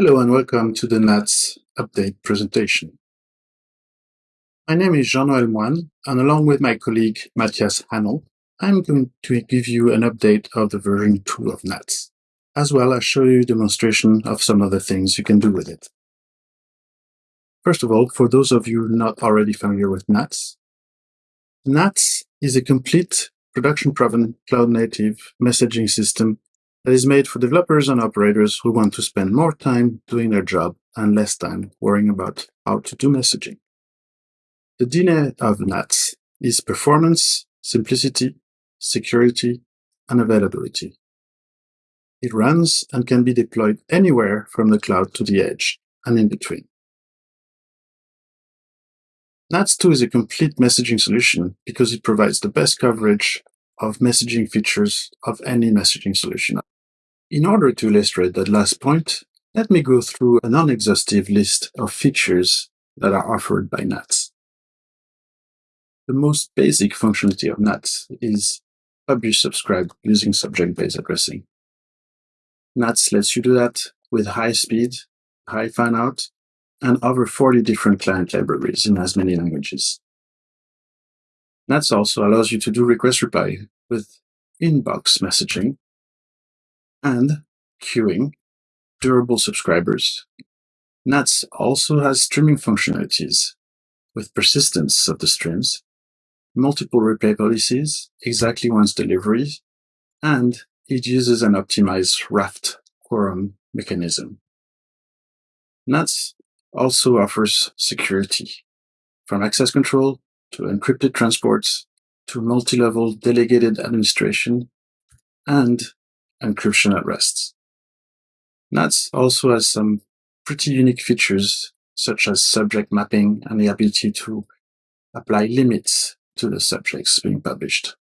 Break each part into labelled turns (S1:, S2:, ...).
S1: Hello and welcome to the NATS update presentation. My name is Jean-Noël Moyne, and along with my colleague Matthias Hanel, I'm going to give you an update of the version 2 of NATS, as well as show you a demonstration of some of the things you can do with it. First of all, for those of you not already familiar with NATS, NATS is a complete production-proven cloud-native messaging system that is made for developers and operators who want to spend more time doing their job and less time worrying about how to do messaging. The DNA of NATS is performance, simplicity, security, and availability. It runs and can be deployed anywhere from the cloud to the edge and in between. NATS 2 is a complete messaging solution because it provides the best coverage of messaging features of any messaging solution. In order to illustrate that last point, let me go through a non-exhaustive list of features that are offered by NATS. The most basic functionality of NATS is publish subscribe using subject-based addressing. NATS lets you do that with high speed, high fanout, and over 40 different client libraries in as many languages. NATS also allows you to do request reply with inbox messaging and queuing durable subscribers. NATS also has streaming functionalities with persistence of the streams, multiple replay policies, exactly once deliveries, and it uses an optimized raft quorum mechanism. NATS also offers security, from access control to encrypted transports to multi-level delegated administration and encryption at rest. NATS also has some pretty unique features such as subject mapping and the ability to apply limits to the subjects being published.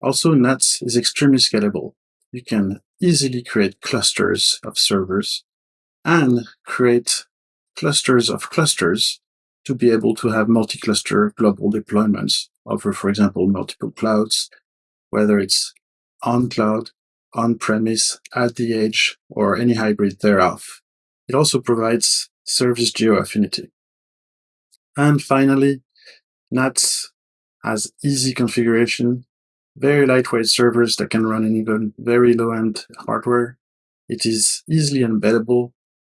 S1: Also, NATS is extremely scalable. You can easily create clusters of servers and create clusters of clusters to be able to have multi-cluster global deployments over, for example, multiple clouds, whether it's on cloud, on premise, at the edge, or any hybrid thereof. It also provides service geo affinity. And finally, NATS has easy configuration, very lightweight servers that can run in even very low-end hardware. It is easily embeddable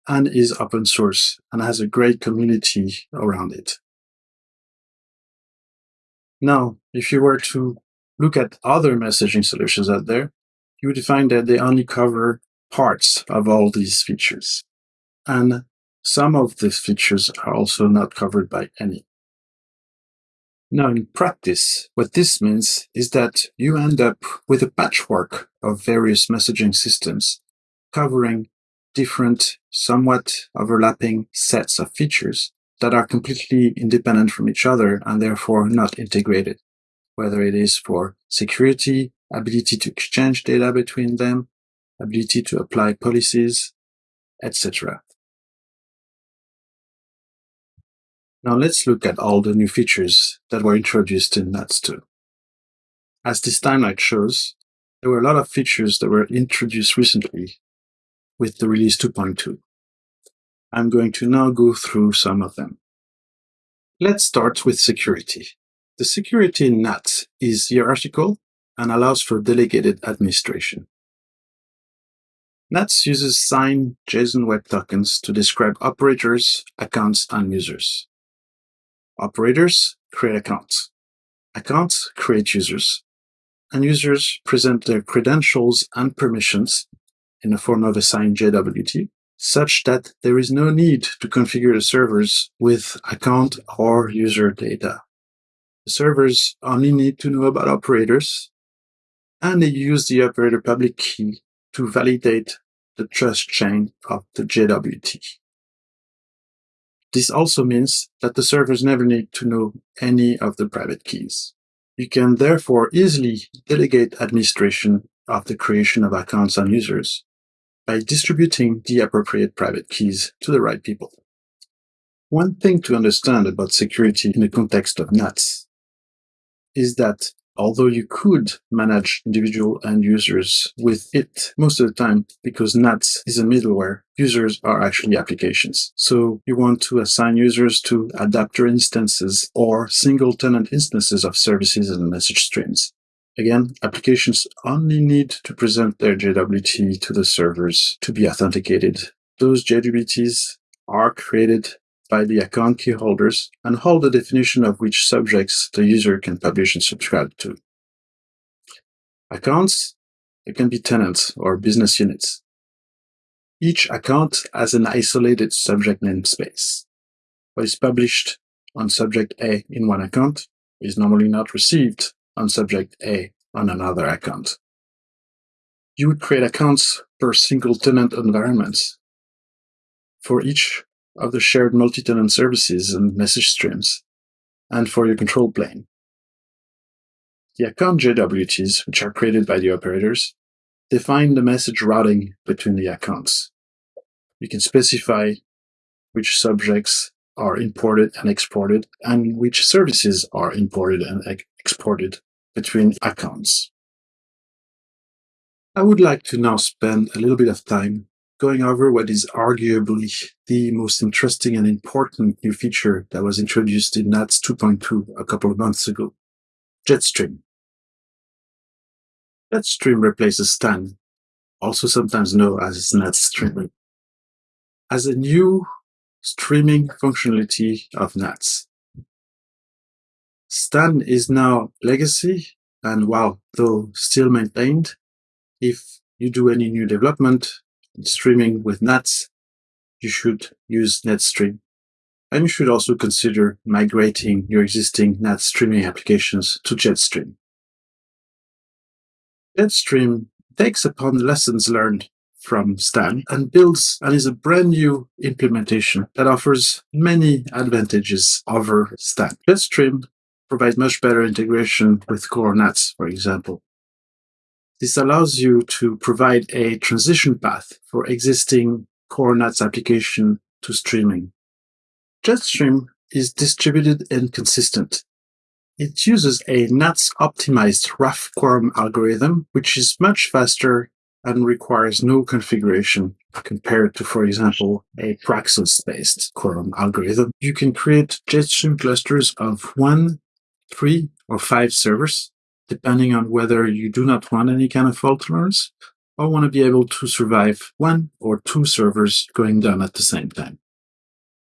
S1: and is open source and has a great community around it. Now, if you were to look at other messaging solutions out there, you would find that they only cover parts of all these features. And some of these features are also not covered by any. Now, in practice, what this means is that you end up with a patchwork of various messaging systems covering different, somewhat overlapping sets of features that are completely independent from each other and therefore not integrated, whether it is for security, ability to exchange data between them, ability to apply policies, etc. Now let's look at all the new features that were introduced in NATS 2. As this timeline shows, there were a lot of features that were introduced recently with the release 2.2. I'm going to now go through some of them. Let's start with security. The security in NATS is hierarchical and allows for delegated administration. NATS uses signed JSON Web Tokens to describe operators, accounts, and users. Operators create accounts. Accounts create users. And users present their credentials and permissions in the form of a signed JWT, such that there is no need to configure the servers with account or user data. The servers only need to know about operators, and they use the operator public key to validate the trust chain of the JWT. This also means that the servers never need to know any of the private keys. You can therefore easily delegate administration of the creation of accounts and users by distributing the appropriate private keys to the right people. One thing to understand about security in the context of NATS is that although you could manage individual end users with it most of the time because NATS is a middleware, users are actually applications. So you want to assign users to adapter instances or single tenant instances of services and message streams. Again, applications only need to present their JWT to the servers to be authenticated. Those JWTs are created by the account key holders and hold the definition of which subjects the user can publish and subscribe to. Accounts, they can be tenants or business units. Each account has an isolated subject namespace. What is published on subject A in one account is normally not received on subject A on another account. You would create accounts per single tenant environments. For each of the shared multi-tenant services and message streams, and for your control plane. The account JWTs, which are created by the operators, define the message routing between the accounts. You can specify which subjects are imported and exported and which services are imported and exported between accounts. I would like to now spend a little bit of time going over what is arguably the most interesting and important new feature that was introduced in NATS 2.2 a couple of months ago, Jetstream. Jetstream replaces Stan, also sometimes known as NATS Streaming, as a new streaming functionality of NATS. Stan is now legacy, and while though still maintained, if you do any new development, streaming with NATS, you should use Jetstream. And you should also consider migrating your existing NATS streaming applications to Jetstream. Jetstream takes upon lessons learned from Stan and builds and is a brand new implementation that offers many advantages over Stan. Jetstream provides much better integration with core NATS, for example. This allows you to provide a transition path for existing core NATS application to streaming. Jetstream is distributed and consistent. It uses a NATS optimized Raft quorum algorithm, which is much faster and requires no configuration compared to, for example, a Paxos-based quorum algorithm. You can create Jetstream clusters of one, three, or five servers depending on whether you do not want any kind of fault tolerance or want to be able to survive one or two servers going down at the same time.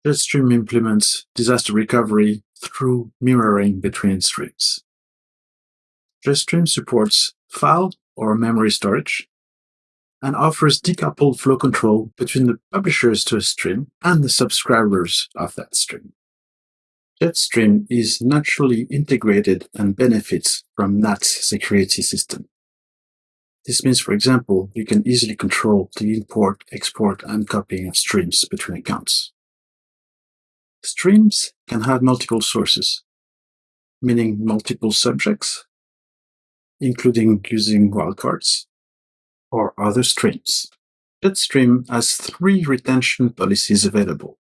S1: Jetstream implements disaster recovery through mirroring between streams. Jetstream supports file or memory storage and offers decoupled flow control between the publishers to a stream and the subscribers of that stream. Jetstream is naturally integrated and benefits from NATS security system. This means, for example, you can easily control the import, export, and copying of streams between accounts. Streams can have multiple sources, meaning multiple subjects, including using wildcards, or other streams. Jetstream has three retention policies available.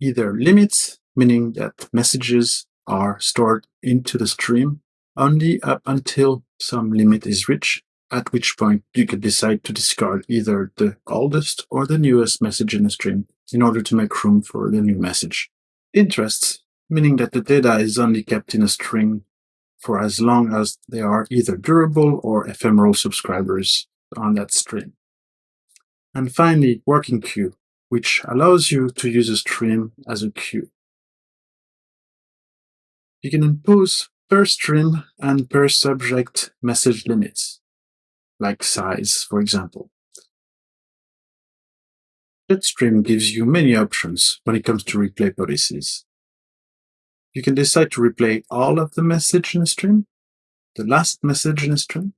S1: Either limits meaning that messages are stored into the stream only up until some limit is reached, at which point you can decide to discard either the oldest or the newest message in the stream in order to make room for the new message. Interests, meaning that the data is only kept in a string for as long as they are either durable or ephemeral subscribers on that stream. And finally, working queue, which allows you to use a stream as a queue. You can impose per stream and per subject message limits, like size, for example. Jetstream gives you many options when it comes to replay policies. You can decide to replay all of the message in a stream, the last message in a stream,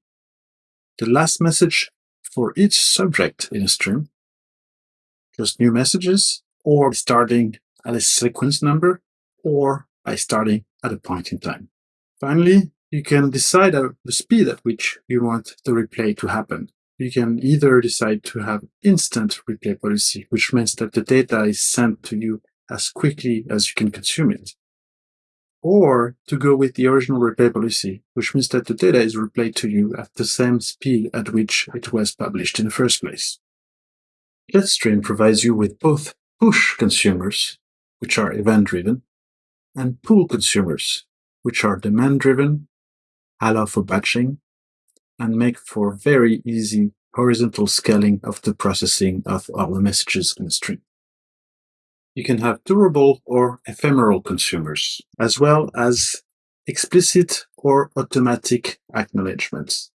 S1: the last message for each subject in a stream, just new messages, or starting at a sequence number, or by starting at a point in time. Finally, you can decide the speed at which you want the replay to happen. You can either decide to have instant replay policy, which means that the data is sent to you as quickly as you can consume it. or to go with the original replay policy, which means that the data is replayed to you at the same speed at which it was published in the first place. Jetstream provides you with both push consumers, which are event-driven, and pull consumers, which are demand-driven, allow for batching, and make for very easy horizontal scaling of the processing of all the messages in the stream. You can have durable or ephemeral consumers, as well as explicit or automatic acknowledgements,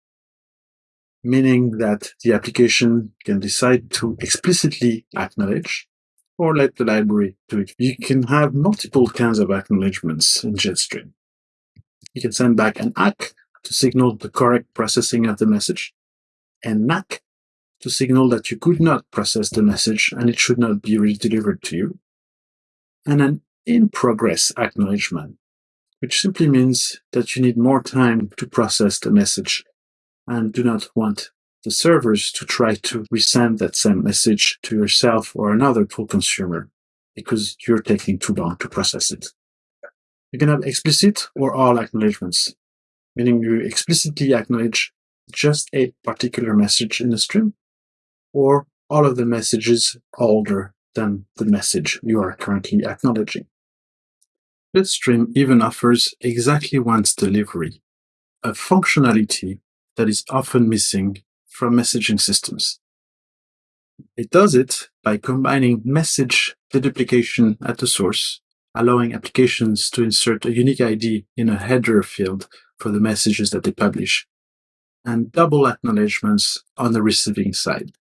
S1: meaning that the application can decide to explicitly acknowledge or let the library do it. You can have multiple kinds of acknowledgements in Jetstream. You can send back an ACK to signal the correct processing of the message, and NACK to signal that you could not process the message and it should not be redelivered to you, and an in progress acknowledgement, which simply means that you need more time to process the message and do not want the servers to try to resend that same message to yourself or another pull consumer because you're taking too long to process it. You can have explicit or all acknowledgements, meaning you explicitly acknowledge just a particular message in the stream or all of the messages older than the message you are currently acknowledging. Jetstream even offers exactly once delivery, a functionality that is often missing from messaging systems. It does it by combining message deduplication at the source, allowing applications to insert a unique ID in a header field for the messages that they publish, and double acknowledgements on the receiving side,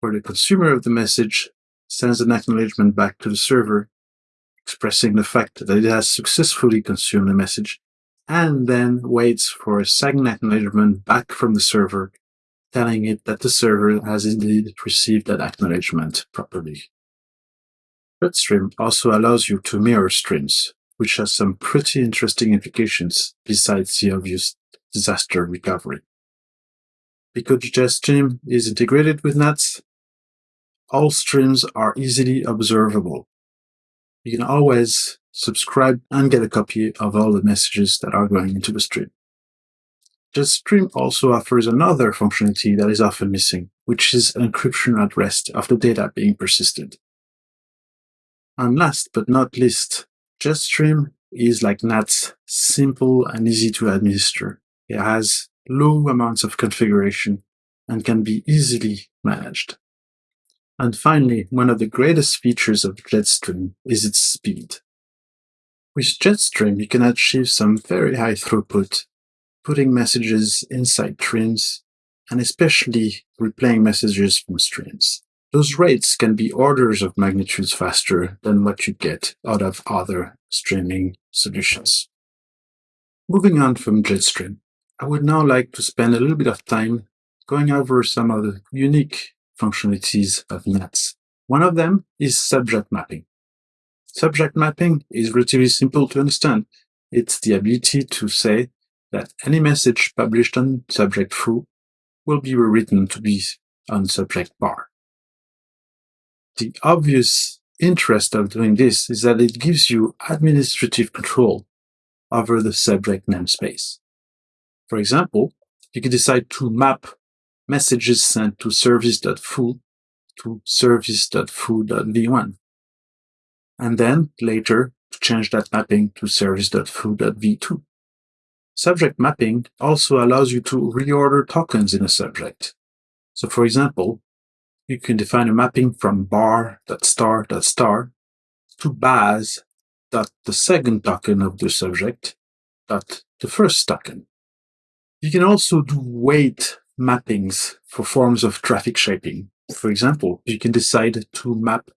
S1: where the consumer of the message sends an acknowledgement back to the server expressing the fact that it has successfully consumed the message, and then waits for a second acknowledgement back from the server telling it that the server has indeed received that acknowledgement properly. Jetstream also allows you to mirror streams, which has some pretty interesting implications besides the obvious disaster recovery. Because Jetstream is integrated with NATS, all streams are easily observable. You can always subscribe and get a copy of all the messages that are going into the stream. Jetstream also offers another functionality that is often missing, which is encryption at rest of the data being persisted. And last but not least, Jetstream is like NATS, simple and easy to administer. It has low amounts of configuration and can be easily managed. And finally, one of the greatest features of Jetstream is its speed. With Jetstream, you can achieve some very high throughput, putting messages inside streams, and especially replaying messages from streams. Those rates can be orders of magnitudes faster than what you get out of other streaming solutions. Moving on from Jetstream, I would now like to spend a little bit of time going over some of the unique functionalities of NATS. One of them is subject mapping. Subject mapping is relatively simple to understand. It's the ability to say that any message published on subject foo will be rewritten to be on subject bar. The obvious interest of doing this is that it gives you administrative control over the subject namespace. For example, you can decide to map messages sent to service.foo to service.foo.v1. And then later to change that mapping to service.foo.v2. Subject mapping also allows you to reorder tokens in a subject. So for example, you can define a mapping from bar.star.star to baz dot the second token of the subject dot the first token. You can also do weight mappings for forms of traffic shaping. For example, you can decide to map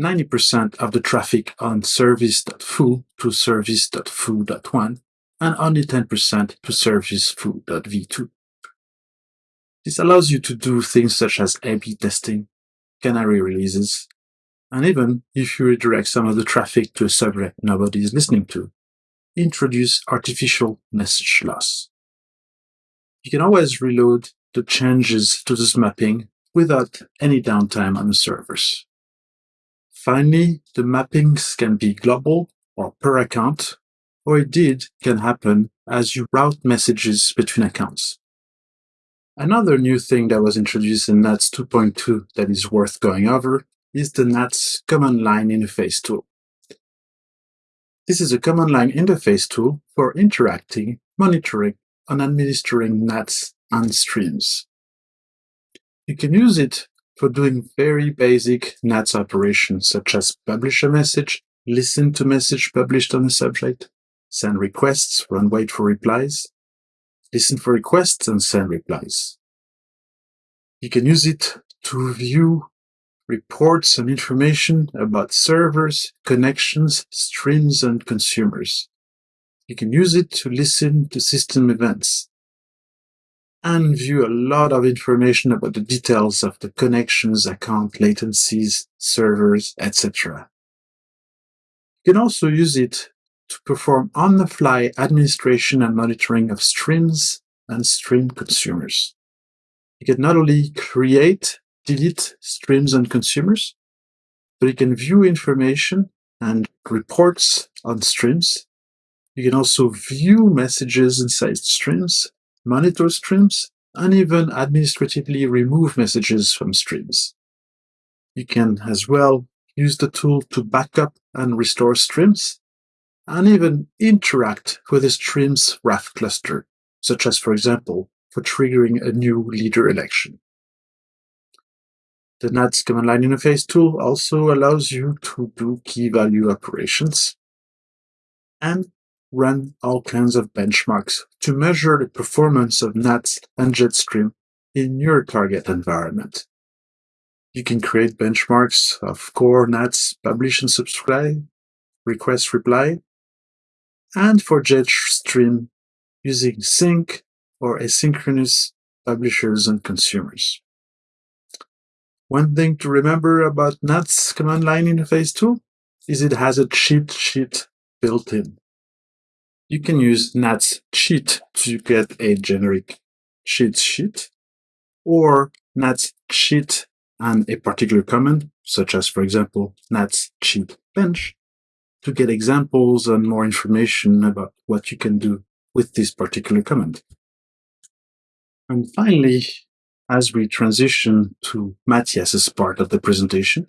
S1: 90% of the traffic on service.foo to service.foo.1 and only 10% to service.foo.v2. This allows you to do things such as A-B testing, canary releases, and even if you redirect some of the traffic to a subject nobody is listening to, introduce artificial message loss. You can always reload the changes to this mapping without any downtime on the servers. Finally, the mappings can be global or per account, or it did, can happen as you route messages between accounts. Another new thing that was introduced in NATS 2.2 that is worth going over is the NATS command line interface tool. This is a command line interface tool for interacting, monitoring, and administering NATS and streams. You can use it for doing very basic NATS operations such as publish a message, listen to message published on a subject, send requests, run wait for replies, listen for requests and send replies. You can use it to view reports and information about servers, connections, streams, and consumers. You can use it to listen to system events and view a lot of information about the details of the connections, account latencies, servers, etc. You can also use it to perform on-the-fly administration and monitoring of streams and stream consumers. You can not only create, delete streams and consumers, but you can view information and reports on streams. You can also view messages inside streams, monitor streams, and even administratively remove messages from streams. You can as well use the tool to backup and restore streams, and even interact with the stream's Raft cluster, such as, for example, for triggering a new leader election. The NATS command line interface tool also allows you to do key value operations and run all kinds of benchmarks to measure the performance of NATS and Jetstream in your target environment. You can create benchmarks of core NATS publish and subscribe, request reply, and for Jetstream using sync or asynchronous publishers and consumers. One thing to remember about NATS command line interface tool is it has a cheat sheet built in. You can use NATS cheat to get a generic cheat sheet or NATS cheat and a particular command, such as, for example, NATS cheat bench, to get examples and more information about what you can do with this particular command. And finally, as we transition to Matthias's part of the presentation,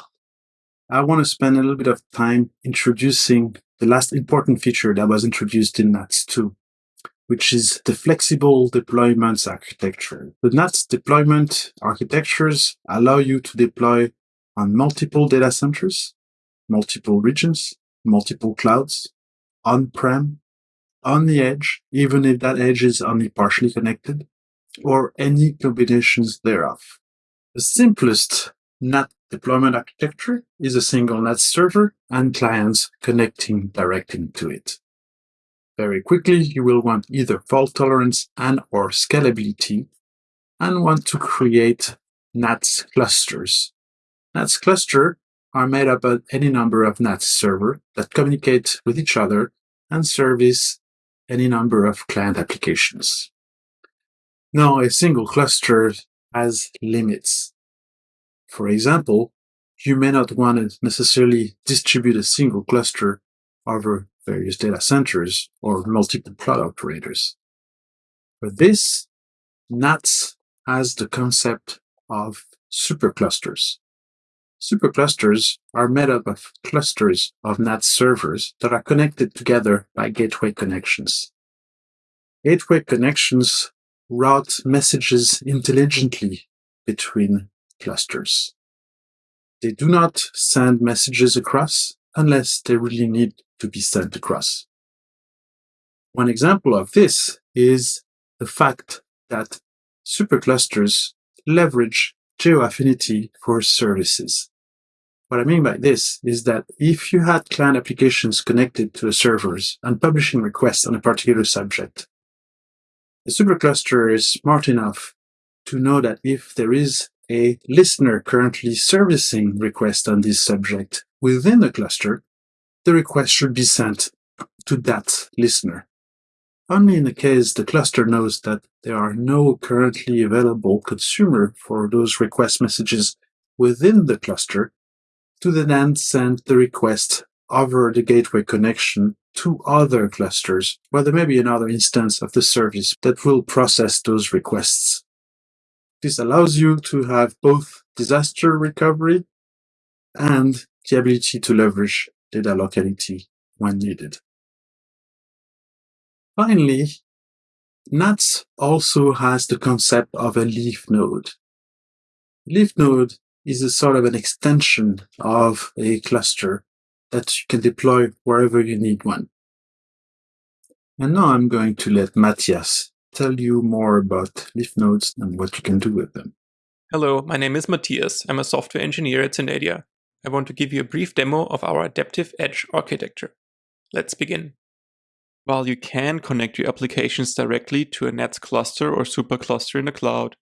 S1: I want to spend a little bit of time introducing the last important feature that was introduced in NATS 2, which is the flexible deployments architecture. The NATS deployment architectures allow you to deploy on multiple data centers, multiple regions, multiple clouds, on-prem, on the edge, even if that edge is only partially connected, or any combinations thereof. The simplest NAT deployment architecture is a single NAT server and clients connecting directly to it. Very quickly, you will want either fault tolerance and or scalability and want to create NATS clusters. NATS cluster are made up of any number of NATS server that communicate with each other and service any number of client applications. Now, a single cluster has limits. For example, you may not want to necessarily distribute a single cluster over various data centers or multiple cloud operators. For this, NATS has the concept of superclusters. Superclusters are made up of clusters of NAT servers that are connected together by gateway connections. Gateway connections route messages intelligently between clusters. They do not send messages across unless they really need to be sent across. One example of this is the fact that superclusters leverage geo-affinity for services. What I mean by this is that if you had client applications connected to the servers and publishing requests on a particular subject, the supercluster is smart enough to know that if there is a listener currently servicing request on this subject within the cluster, the request should be sent to that listener. Only in the case the cluster knows that there are no currently available consumer for those request messages within the cluster, to then send the request over the gateway connection to other clusters where there may be another instance of the service that will process those requests. This allows you to have both disaster recovery and the ability to leverage data locality when needed. Finally, NATS also has the concept of a leaf node. Leaf node is a sort of an extension of a cluster that you can deploy wherever you need one. And now I'm going to let Matthias tell you more about leaf nodes and what you can do with them.
S2: Hello, my name is Matthias. I'm a software engineer at Synadia. I want to give you a brief demo of our Adaptive Edge architecture. Let's begin. While you can connect your applications directly to a NATS cluster or supercluster in the cloud,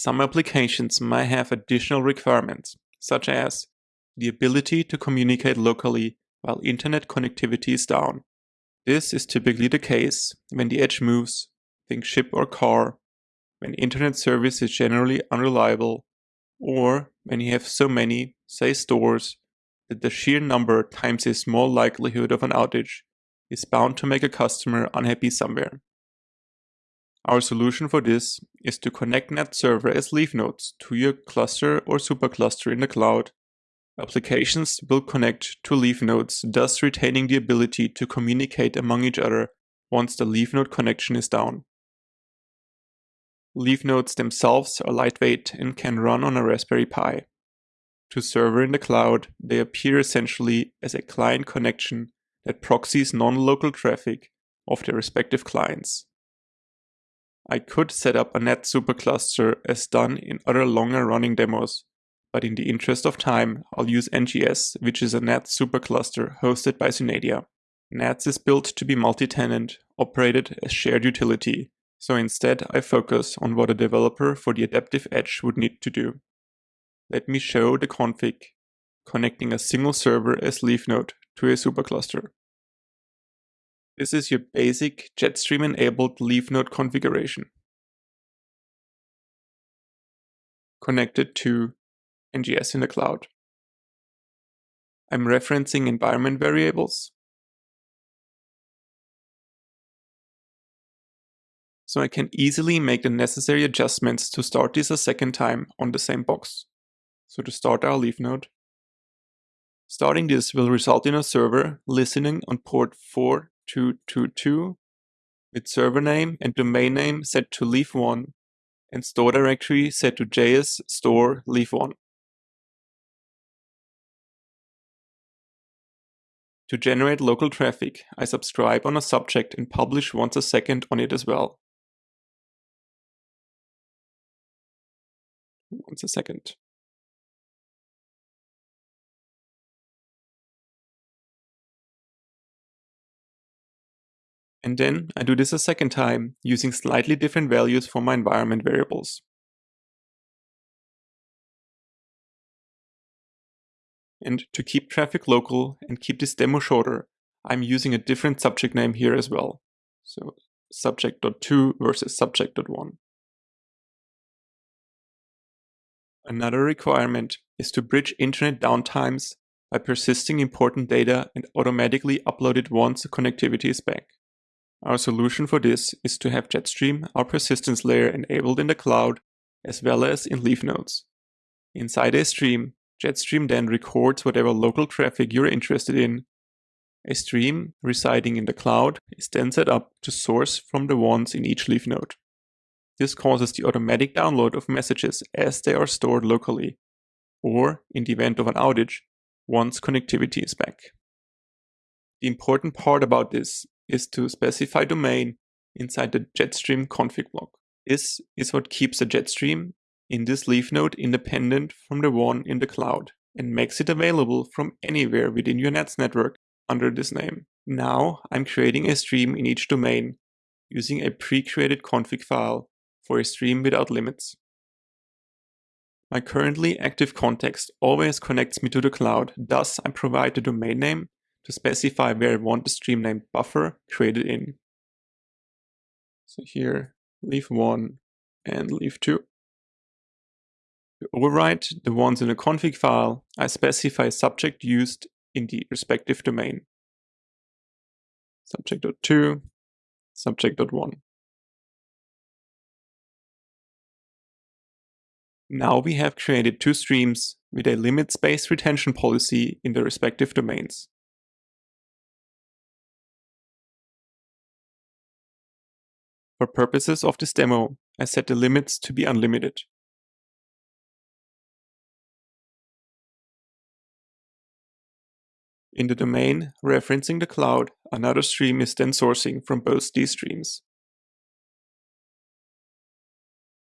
S2: some applications might have additional requirements, such as the ability to communicate locally while internet connectivity is down. This is typically the case when the edge moves, think ship or car, when internet service is generally unreliable, or when you have so many, say stores, that the sheer number times a small likelihood of an outage is bound to make a customer unhappy somewhere. Our solution for this is to connect NAT server as leaf nodes to your cluster or supercluster in the cloud. Applications will connect to leaf nodes, thus retaining the ability to communicate among each other once the leaf node connection is down. Leaf nodes themselves are lightweight and can run on a Raspberry Pi. To server in the cloud, they appear essentially as a client connection that proxies non-local traffic of their respective clients. I could set up a NAT supercluster as done in other longer running demos, but in the interest of time, I'll use NGS, which is a NAT supercluster hosted by Synadia. NATS is built to be multi-tenant, operated as shared utility, so instead I focus on what a developer for the Adaptive Edge would need to do. Let me show the config, connecting a single server as leaf node to a supercluster. This is your basic Jetstream-enabled leaf node configuration. Connected to NGS in the cloud. I'm referencing environment variables. So I can easily make the necessary adjustments to start this a second time on the same box. So to start our leaf node, starting this will result in a server listening on port 4 222 with server name and domain name set to leaf1 and store directory set to js store leaf1. To generate local traffic, I subscribe on a subject and publish once a second on it as well. Once a second. And then I do this a second time using slightly different values for my environment variables. And to keep traffic local and keep this demo shorter, I'm using a different subject name here as well. So subject.2 versus subject.1. Another requirement is to bridge internet downtimes by persisting important data and automatically upload it once the connectivity is back. Our solution for this is to have Jetstream, our persistence layer, enabled in the cloud as well as in leaf nodes. Inside a stream, Jetstream then records whatever local traffic you're interested in. A stream residing in the cloud is then set up to source from the ones in each leaf node. This causes the automatic download of messages as they are stored locally, or in the event of an outage, once connectivity is back. The important part about this is to specify domain inside the Jetstream config block. This is what keeps the Jetstream in this leaf node independent from the one in the cloud and makes it available from anywhere within your NATS network under this name. Now I'm creating a stream in each domain using a pre-created config file for a stream without limits. My currently active context always connects me to the cloud, thus I provide the domain name to specify where I want the stream name buffer created in. So here, leaf 1 and leaf 2. To overwrite the ones in the config file, I specify subject used in the respective domain. Subject.2, subject.1. Now we have created two streams with a limit space retention policy in the respective domains. For purposes of this demo, I set the limits to be unlimited. In the domain referencing the cloud, another stream is then sourcing from both these streams.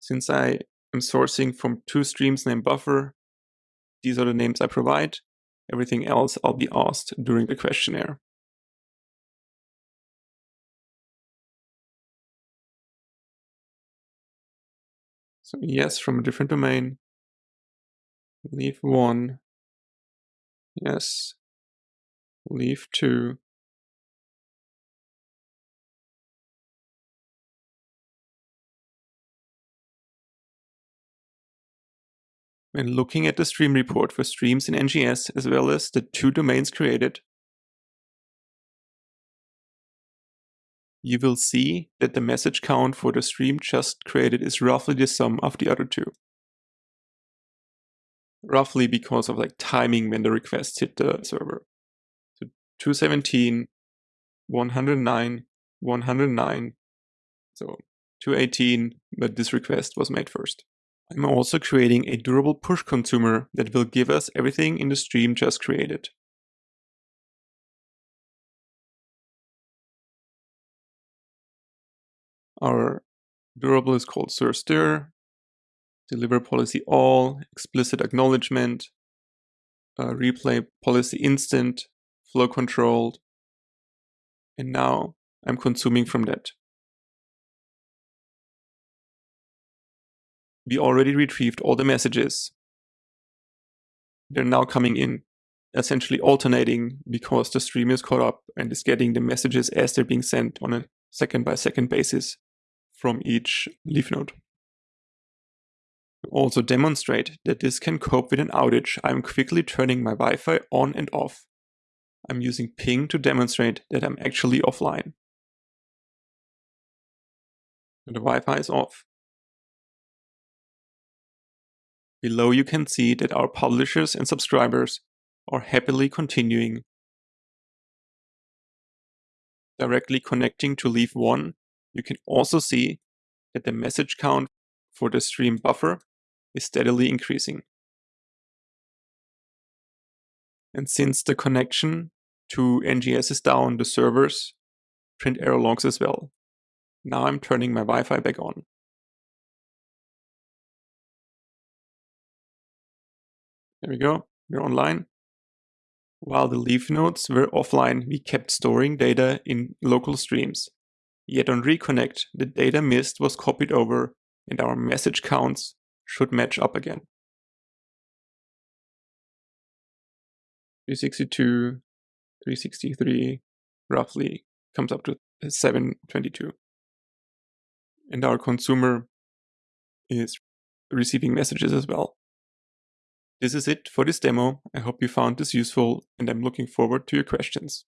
S2: Since I am sourcing from two streams named buffer, these are the names I provide. Everything else I'll be asked during the questionnaire. So yes from a different domain. Leave one. Yes. Leave two. When looking at the stream report for streams in NGS as well as the two domains created, you will see that the message count for the stream just created is roughly the sum of the other two. Roughly because of like timing when the requests hit the server. So 217, 109, 109, so 218, but this request was made first. I'm also creating a durable push consumer that will give us everything in the stream just created. Our durable is called SIR deliver policy all, explicit acknowledgement, uh, replay policy instant, flow controlled, and now I'm consuming from that. we already retrieved all the messages. They're now coming in, essentially alternating because the stream is caught up and is getting the messages as they're being sent on a second by second basis from each leaf node. To also demonstrate that this can cope with an outage, I'm quickly turning my Wi-Fi on and off. I'm using ping to demonstrate that I'm actually offline. And the Wi-Fi is off. Below you can see that our publishers and subscribers are happily continuing. Directly connecting to leaf 1, you can also see that the message count for the stream buffer is steadily increasing. And since the connection to NGS is down, the servers print error logs as well. Now I'm turning my Wi-Fi back on. There we go, we're online. While the leaf nodes were offline, we kept storing data in local streams. Yet on reconnect, the data missed was copied over and our message counts should match up again. 362, 363 roughly comes up to 722. And our consumer is receiving messages as well. This is it for this demo. I hope you found this useful and I'm looking forward to your questions.